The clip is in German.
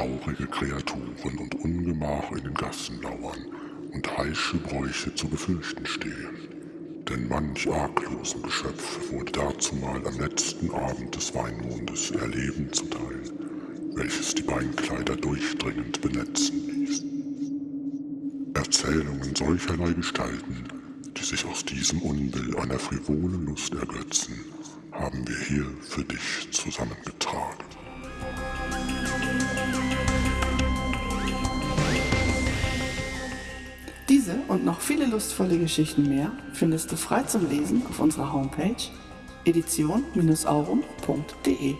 traurige Kreaturen und Ungemach in den Gassen lauern und heische Bräuche zu befürchten stehen. Denn manch arglosen Geschöpf wurde dazumal am letzten Abend des Weinmondes Erleben zuteil, welches die Beinkleider durchdringend benetzen ließ. Erzählungen solcherlei Gestalten, die sich aus diesem Unbill einer frivolen Lust ergötzen, haben wir hier für dich zusammengetragen. Diese und noch viele lustvolle Geschichten mehr findest du frei zum Lesen auf unserer Homepage edition-aurum.de.